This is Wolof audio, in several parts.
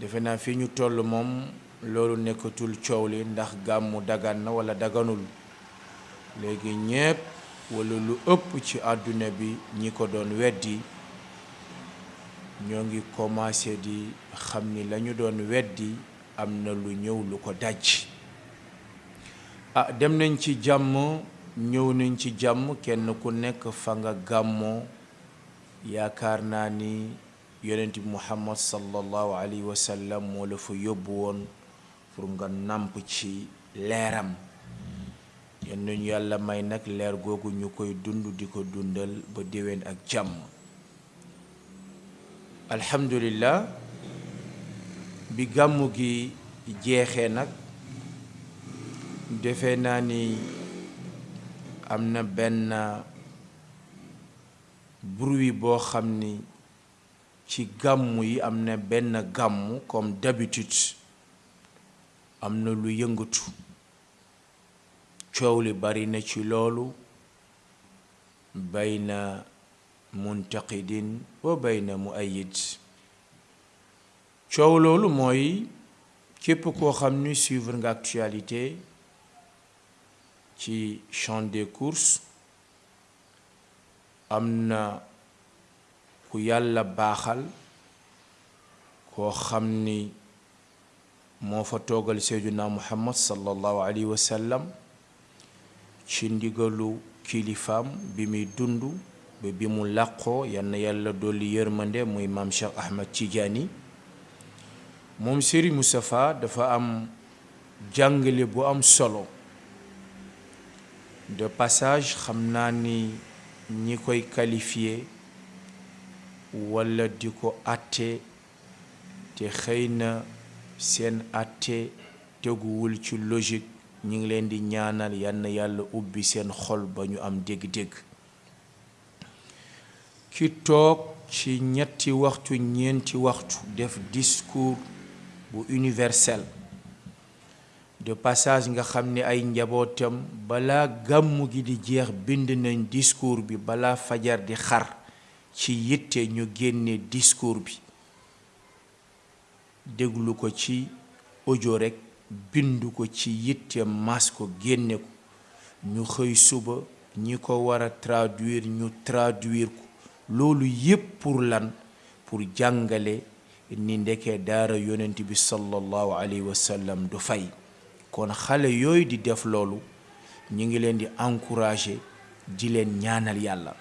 Defe naa fii ñu tollu moom loolu nekkatul coow li ndax gàmmu dagan na walla daganul. Léegi ñépp walla lu ëpp ci àdduna bi ñi ko doon weddi ñoo ngi komaase di xam ni la ñu doon weddi am na lu ñëw lu ko dàjj. Ah dem nañ ci jàmm ñëw nañ ci jàmm kenn ku nekk fa nga gàmmoo yaakaar naa ni Yonent bi Muhammad Sallal Laahu Alayhi Wa Sallam moo la fa yóbbu woon pour nga nàmp ci leeram. Yal na ñu Yàlla may nag leer googu ñu koy dund di ko dundal ba déwén ak jàmm. Alhamdu Lillaah bi gàmmu gi jeexee nag defe naa ni am na benn Bruit bo xamni ci gammu yi amna benn gammu comme d'habitude amna lu yëngëtu coow li bari na ci loolu bayna muntaqidin wa bayna muayyid coow loolu mooy képp koo xamni suivre nga actualité ci champs des courses Am na ku Yàlla baaxal koo xam ni moo fa toogal Seydunaa Muhammad sallal Laahu alayhi wa sallam ci ndigalu kilifaam bi muy dund ba bi mu làqoo yal na Yàlla dolli yërmande muy Maam Shaykh Ahmad Tiijaani. Moom Sëriñ Mustafaa dafa am. Jàngale bu am solo. De passage xam naa ni ñi koy qualifier walla di ko àtte te xëy na seen àtte teguwul ci logique ñi ngi leen di ñaanal yal na Yàlla ubbi seen xol ba ñu am dégg-dégg. Ki toog ci ñetti waxtu, ñeenti waxtu def discours bu universel de passage nga xam ni ay njabootam balaa gàmmu gi di jeex bind nañ discours bi balaa fajar di xar ci yitte ñu génne discours bi. déglu ko ci audio rekk, bind ko ci yitte, maas ko, génne ko, ñu xëy suba ñi ko war a traduire ñu traduire ko, loolu yépp pour lan? Pour jàngale ni ndeke daara Yónent bi sallal Laahu alayhi wa sallam du fay. Kon xale yooyu di def loolu ñu ngi leen di encourager di leen ñaanal Yàlla.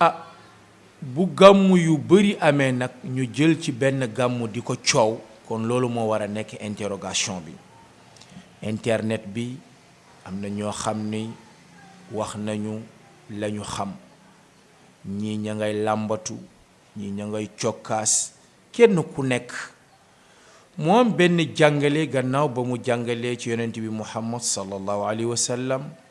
Ah! Bu gàmmu yu bari amee nag ñu jël ci benn gàmmu di ko coow, kon loolu moo war a nekk interrogation bi. Internet bi, am na ñoo xam ni wax nañu la ñu xam. Ñii ña ngay làmbatu, ñii ña ngay cokkaas, kenn ku nekk. Mu am benn jàngale gannaaw ba mu jàngalee ci Yonent bi Muhammad Sallallaahu Alayhi Wa Sallam,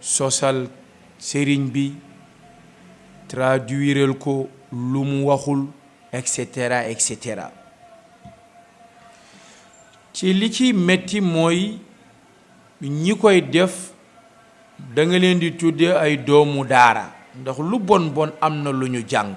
Sosal sëriñ bi, traduiral ko lu mu waxul, et cetera et cetera. Ci li ci metti mooy ñi koy def danga leen di tudde ay doomu daara ndax lu bon bon am na lu ñu jàng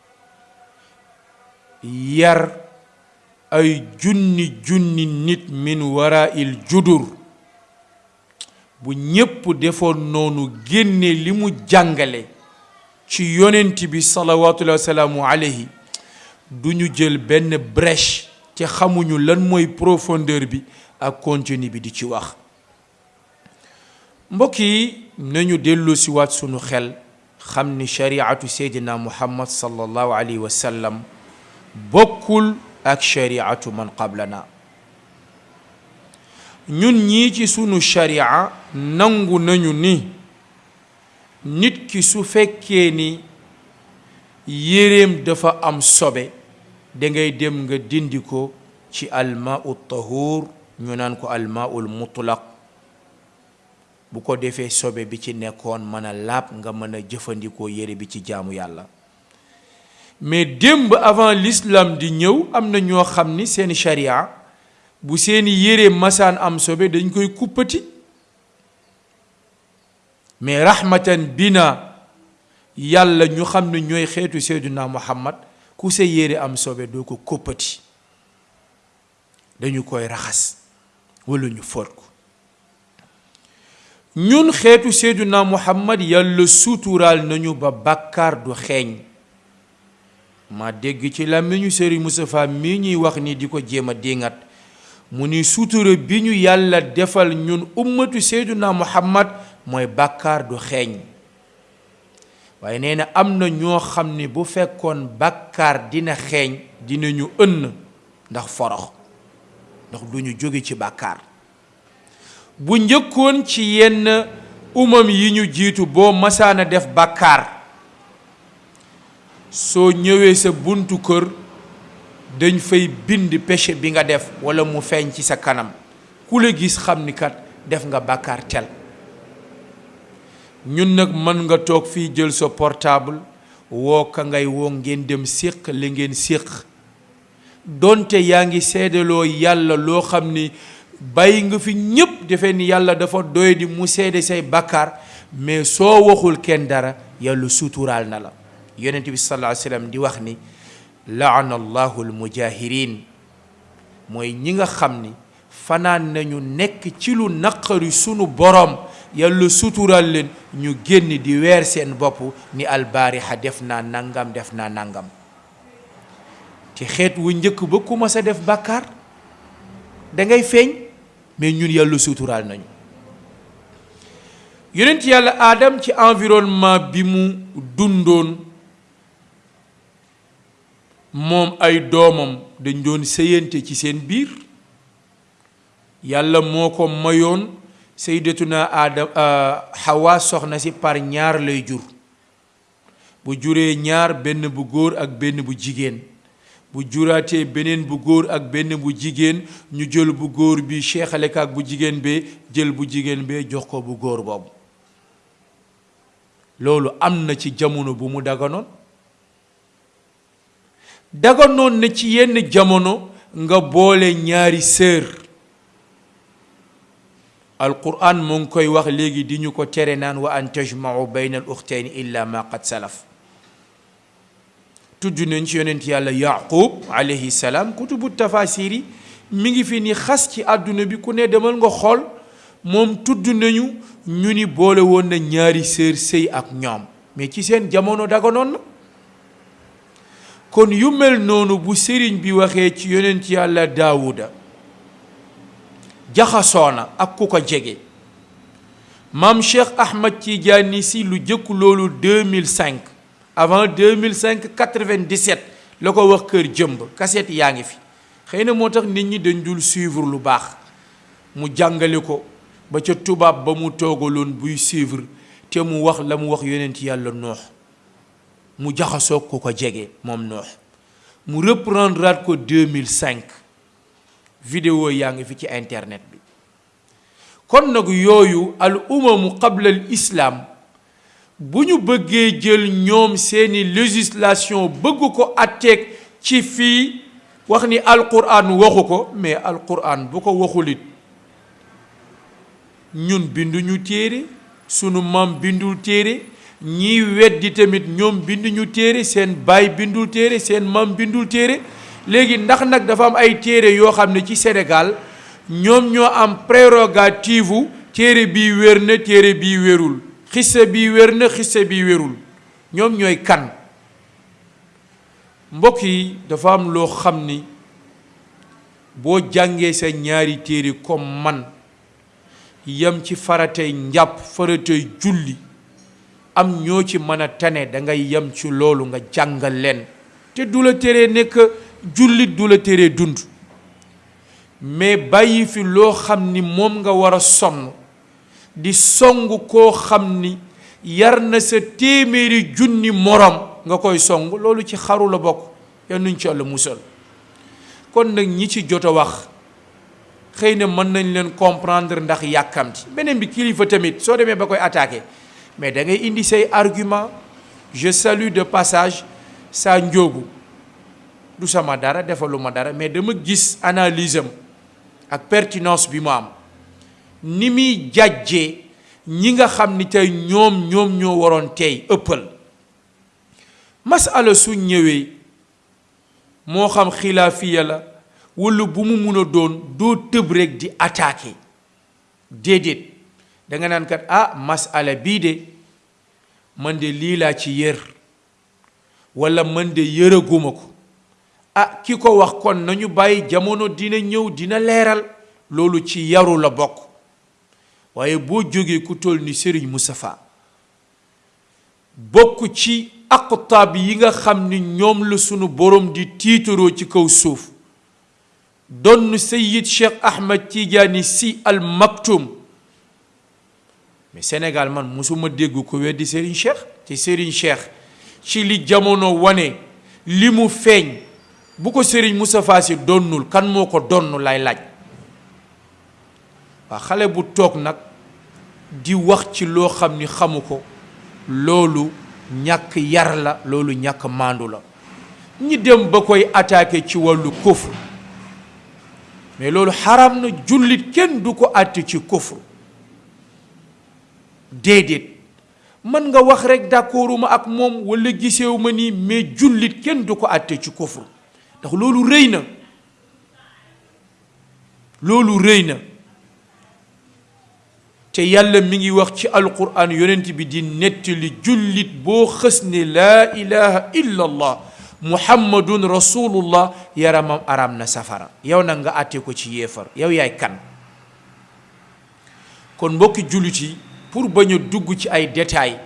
yar ay junni junni nit min waraa'il judur bu ñépp defoon noonu génne li mu jàngale ci yonent bi salawaatullahi wa salaamu alayhi du ñu jël benn brèche te xamuñu lan mooy profondeur bi ak contenu bi di ci wax mbokk yi nañu delloosiwaat sunu xel xam ni shariatu seydina muhammad sallallahu alayhi wa sallam bokkul ak shariatu man qablana ñun ñii ci sunu sharia nangu nañu ni nit ki su fekkee ni yéreem dafa am sobe dangay dem nga dindi ko Ci al maa u tahuur ñu naan ko al maa ul mutlaq, bu ko defee sobe bi ci nekkoon man a laab nga man a jëfandikoo yëre bi ci jaamu Yàlla. Mais démb avant l'islam di ñëw am na ñoo xam ni seen charia bu seeni yëre masaan am sobe dañ koy kuppati. Mais rahmatan binaa Yàlla ñu xam ne ñooy xeetu Seydunaa Muhammad ku sa yére am sobe doo ko kóppati dañu koy raxas walla ñu fóot ko ñun xeetu Seydunaa Muhammad Yàlla suturaal nañu ba bàkkaar du xeeñ Ma dégg ci làmmiñu Sëriñ Mustafaa mii ñuy wax nii di ko jéem a diiŋat, mu ni sutura bi ñu Yàlla defal ñun ummatu Seydunaa Muhammat mooy bàkkaar du xeeñ. Waaye nee na am na ñoo xam ni bu fekkoon bàkkaar dina xeeñ dinañu ënn ndax forox, ndax duñu jóge ci bàkkaar. Bu njëkkoon ci yenn umam yi ñu jiitu boo masaan a def bàkkaar soo ñëwee sa buntu kër dañ fay bind péché bi nga def walla mu feeñ ci sa kanam ku la gis xam ni kat def nga bàkkaar tel ñun nag mën nga toog fii jël sa portable woo ka ngay woo ngeen dem séq li ngeen séq Donte yaa ngi seedeloo Yàlla loo xam ni bàyyi nga fi ñépp defe ni Yàlla dafa doyadi mu seede say bàkkaar mais soo waxul kenn dara Yàlla suturaal na la Yonent bi sallallaahu alayhi wa sallam di wax ni laana Allaahu al mujaahiriin mooy ñi nga xam ni fanaan nañu nekk ci lu naqari sunu Boroom Yàlla suturaal leen ñu génn di weer seen bopp ni al baariha def naa nàngam def naa nàngam. Ci xeet wu njëkk ba ku masa def bàkkaar dangay feeñ mais ñun Yàlla suuturaal nañu. Yonent Yàlla Aadam ci environnement bi mu dundoon moom ay doomam dañ doon sëyante ci seen biir Yàlla moo ko mayoon Sayyidatuna Aadam Hawaa soxna si par ñaar lay jur. Bu juree ñaar, benn bu góor ak benn bu jigéen. Bu juraatee beneen bu góor ak benn bu jigéen, ñu jël bu góor bi seexale ko ak bu jigéen bee, jël bu jigéen bee jox ko bu góor boobu. Loolu am na ci jamono bu mu daganoon. Daganoon na ci yenn jamono nga boole ñaari sër. Alquraan mu ngi koy wax léegi di ñu ko tere naan wa an tajmau bayna al uxtayni illa ma qad salaf. Tudd nañ ci yonent Yàlla Yaaquub alayhi salaam kutubu tafaasiir yi mi ngi fi ni xas ci àdduna bi ku ne demal nga xool moom tudd nañu ñu ni boole woon na ñaari sër sëy ak ñoom mais ci seen jamono daganoon na. kon yu mel noonu bu sëriñ bi waxee ci yonent yàlla daawuda jaxasoona ak ku ko jege maam cheikh ahmad tijaani si lu jëkk loolu 2005 avant 2005 97 la ko wax kër jëmb kaset yaa ngi fi xëy na moo tax nit ñi dañ dul suivre lu baax mu jàngale ko ba ca tubaab ba mu toogaloon buy suivre te mu wax la mu wax yonent yàlla noox Mu jaxasook ku ko jege, moom Nuuh. Mu reprendraat ko 2005. Vidéo yaa ngi fi ci internet bi. Kon nag yooyu al umamu qabla al islaam bu ñu bëggee jël ñoom seeni législation bëgg ko atteek ci fii wax ni Al Quraan waxu ko mais Al Quraan bu ko waxul it Ñun binduñu téere, sunu maam bindul téere, ñiy weddi tamit ñoom binduñu téere, seen baay bindul téere, seen maam bindul téere. Léegi, ndax nag dafa am ay téere yoo xam ne ci Senegaal, ñoom ñoo am prérogativu téere bii wér na, téere bii wérul, xissa bii wér na, xissa bii wérul? Ñoom ñooy kan? Mbokk yi, dafa am loo xam ni boo jàngee sa ñaari téere, comme man, Yam ci faratay njàpp, faratay julli am ñoo ci man a tane da ngay yam ci loolu nga jàngal leen te du la teree nekk jullit du la teree dund mais bàyyi fi loo xam ni moom nga war a sonn di song koo xam ni yar na sa téeméeri junni moroom nga koy song loolu ci xaru la bokk yal nañu ci Yàlla musal kon nag ñi ci jot a wax xëy na mën nañ leen comprendre ndax yàkkamti beneen bi kilifa tamit soo demee ba koy attaqué mais da ngay indi say argument je salue de passage saa njóogu du sama dara defaluma dara mais dama gis analyse am ak pertinence bi mu am ni muy jàjjee ñi nga xam ni tey ñoom ñoom ñoo waroon tey ëppal masala su ñëwee moo xam xilaafiya la walla bu mu mun a doon doo tëb rekk di attaqué déedéet danga naan kat ah masala bii de man de lii laa ci yër walla man de yëraguma ko ah ki ko wax kon nañu bàyyi jamono dina ñëw dina leeral loolu ci yaru la bokk waaye boo jógee ku toll ni Sëriñ Moustapha Bokk ci aqtaab yi nga xam ni ñoom la sunu Boroom di tiitaroo ci kaw suuf, donn Seyyid Sheex Ahmad Tiijaani Si Al Maktuum. Mais Senegaal man musuma dégg ku weddi Sëriñ Sheex, te Sëriñ Sheex ci li jamono wane, li mu feeñ, bu ko Sëriñ Mustafaa Si donnul kan moo ko donn laay laaj? Waaw xale bu toog nag di wax ci loo xam ni xamu ko, loolu ñàkk yar la, loolu ñàkk maandu la. Ñi dem ba koy attaquer ci wàllu kufr, mais loolu xaraam na, jullit kenn du ko àtte ci kufr, déedéet. Mën nga wax rekk d'accorduma ak moom walla gisewuma nii, mais jullit kenn du ko àtte ci kufr, ndax loolu rëy na. loolu rëy na te yàlla mi ngi wax ci alquran yonent bi di nettali jullit boo xës ne laa ilaha illa allah muhammadun rasulullah yaramam araam na safara yow nag nga àtte ko ci yéefar yow yaay kan kon mbokki jullit yi pour bañ a dugg ci ay détails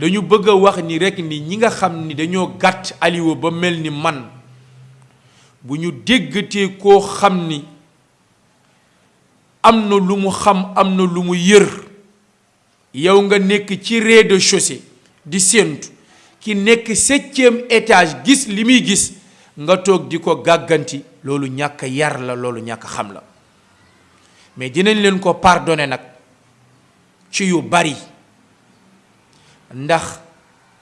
dañu bëgg a wax ni rekk ni ñi nga xam ni dañoo gàtt aliwa ba mel ni man Bu ñu déggatee koo xam ni am na lu mu xam, am na lu mu yër, yow nga nekk ci rez-de-chaussée di séentu, ki nekk septième étage gis li muy gis, nga toog di ko gàgganti, loolu ñàkk a yar la, loolu ñàkk a xam la. Mais dinañ leen ko pardonner nag ci yu bari, ndax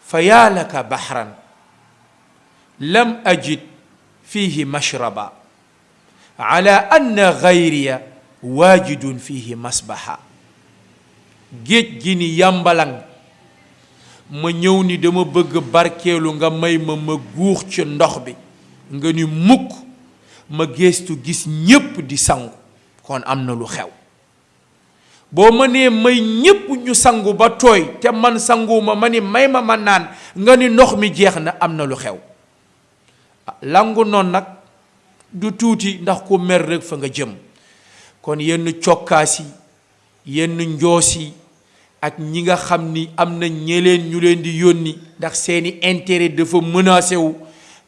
fa yaa laka bahran. lam ajid fiihi mashraba ala anna gayriya waajidun fiihi masbaha géej gi ni yàmbalaŋ ma ñëw ni dama bëgg barkeelu nga may ma ma guux ci ndox bi nga ni mukk ma geestu gis ñépp di sangu kon am na lu xew Boo mënee may ñépp ñu sangu ba tooy te man sanguwuma ma ni may ma ma naan nga ni ndox mi jeex na am na lu xew. Ah làngu noon nag du tuuti ndax ku mer rekk fa nga jëm. Kon yenn cokkaas yi, yenn njoos yi. Ak ñi nga xam ni am na ñeleen ñu leen di yónni ndax seen i intérêt dafa menacé wu,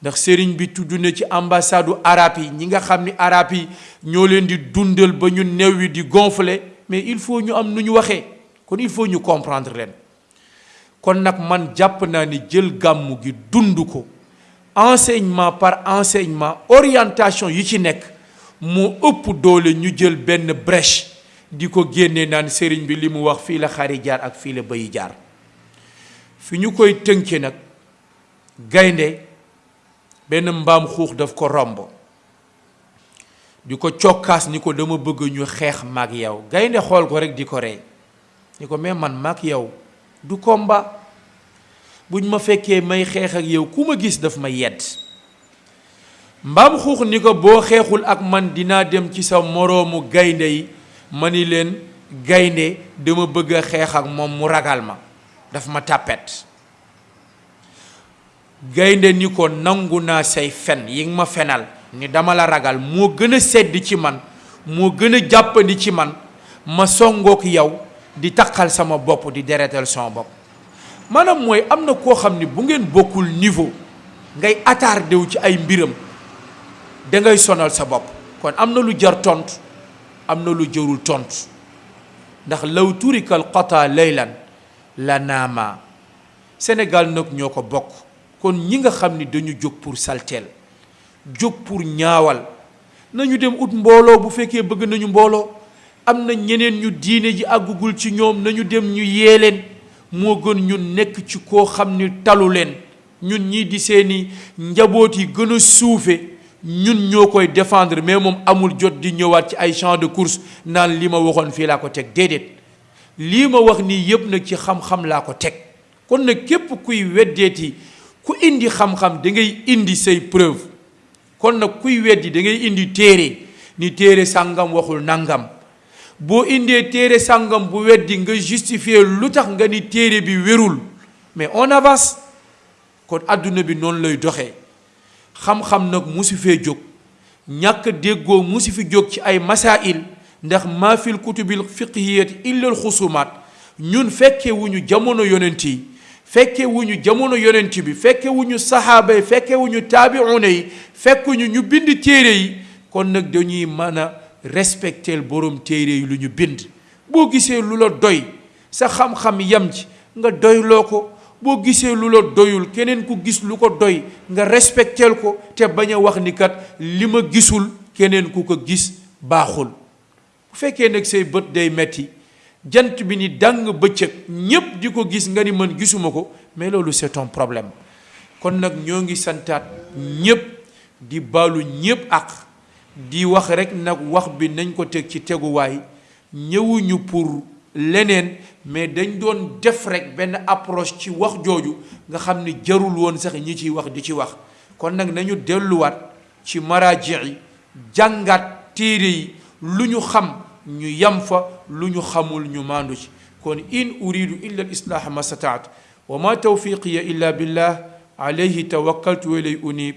ndax Sëriñ bi tudd na ci ambassade u Arab yi ñi nga xam ni Arab yi ñoo leen di dundal ba ñu newwi di gonfler mais il faut ñu am nu ñu waxee kon il faut ñu comprendre leen. Kon nag man jàpp naa ni jël gàmmu gi dund ko enseignement par enseignement orientation yi ci nekk moo ëpp doole ñu jël benn brèche di ko génne naan Sëriñ bi li mu wax fii la xar yi jaar ak fii la bëy yi jaar fi ñu koy tënke nag gaynde benn mbaam xuux daf ko romb di ko cokkaas ni ko dama bëgg ñu xeex maag yow gaynde xool ko rek di ko rey Ni ko mais man maak yaw du combat buñ ma fekkee may xeex ak yaw ku ma gis daf may yedd. Mbaam xuux ni ko boo xeexul ak man dinaa dem ci sa moroomu gaynde yi ma ni leen gaynde dama bëgg a xeex ak moom mu ragal ma daf ma tàppet. Gaynde ni ko, Nangu naa say fen yi nga ma fenal ni dama la ragal, moo gën a sedd ci man, moo gën a jàppandi ci man ma songook yaw di taqal sama bopp, di deretal sama bopp. Maanaam mooy, am na koo xam ni bu ngeen bokkul niveau ngay attardé wu ci ay mbiram, dangay sonal sa bopp. Kon am na lu jar tontu, am na lu jarul tontu. Ndax, law turikal qataa laylan la naamaa. Senegaal nag ñoo ko bokk, kon ñi nga xam ni dañu jóg pur salteel, jóg pur ñaawal, nañu dem ut mbooloo bu fekkee bëgg nañu mbooloo. Am na ñeneen ñu diine ji àggugul ci ñoom, nañu dem ñu yee leen, moo gën ñu nekk ci koo xam ni talu leen. Ñun ñii di seen i njaboot yi gën a suufe, ñun ñoo koy défendre mais moom amul jot di ñëwaat ci ay champs de courses naan li ma waxoon fii laa ko teg. Déedéet! Lii ma wax nii yépp nag ci xam-xam laa ko teg. Kon nag képp kuy weddeeti ku indi xam-xam dangay indi say preuve. Kon nag kuy weddi dangay indi téere ni téere sàngam waxul nàngam. Boo indee téere sàngam bu weddi nga justifier lu tax nga ni téere bi wérul mais on avance. Kon àdduna bi noonu lay doxe. Xam-xam nag mosu fee jóg. Ñàkk a déggoo mosu fi jóg ci ay masaa'il, ndax maa fil kutubil fiqhiyyati illal xusuumaat. Ñun fekkewuñu jamono Yonent yi, fekkewuñu jamono Yonent bi, fekkewuñu Sahaaba yi, fekkewuñu Taabi'uuna yi, fekkuñu ñu bind téere yi, kon nag dañuy man a respecteel boroom téere yi lu ñu bind. Boo gisee lu la doy. Sa xam-xam yam ci nga doyloo ko, boo gisee lu la doyul keneen ku gis lu ko doy nga respekteel ko te bañ a wax ni kat li ma gisul keneen ku ko gis baaxul. Bu fekkee nag say bët day metti, jant bi ni dàŋŋ bëccëg ñépp di ko gis nga ni man gisuma ko mais loolu c'est ton problème. Kon nag ñoo ngi santaat ñépp di baalu ñépp àq Di wax rek nak wax bi nañ ko teg ci tegu waay ñëwuñu pour leneen mais dañ doon def rek benn approche ci wax jooju nga xam ni jarul woon sax ñi ciy wax di ci wax kon nak nañu delluwaat ci maraaji yi jàngaat téere yi lu ñu xam ñu yam fa lu ñu xamul ñu maandu ci kon in uridu illa al islaaha mastataatu wa ma tawfiqiya illa billah alayhi tawakkaltu wa ilay unib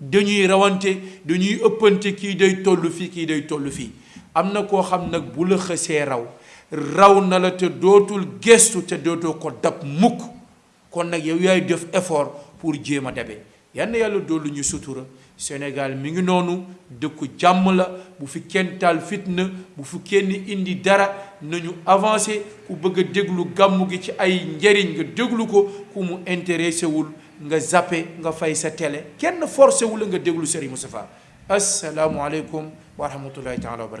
Dañuy rawante, dañuy ëppante, kii day tollu fii, kii day tollu fii. Am na koo xam nag, bu la xësee raw, raw na la te dootul geestu te dootoo ko dab mukk. Kon nag yow yaay def effort pour jéem a dabe. Yal na Yàlla dolli ñu sutura. Senegaal mi ngi noonu, dëkku jàmm la, bu fi kenn taal fitna, bu fi kenn indi dara, nañu avancer. Ku bëgg a déglu Gàmmu gi ci ay njariñ, nga déglu ko, ku mu interesewul, Nga zappé nga fay sa télé kenn forcé wu la nga déglu Serigne Moustapha. Assalamu aleykum wa rahmatoulahi taala wa barkatuh.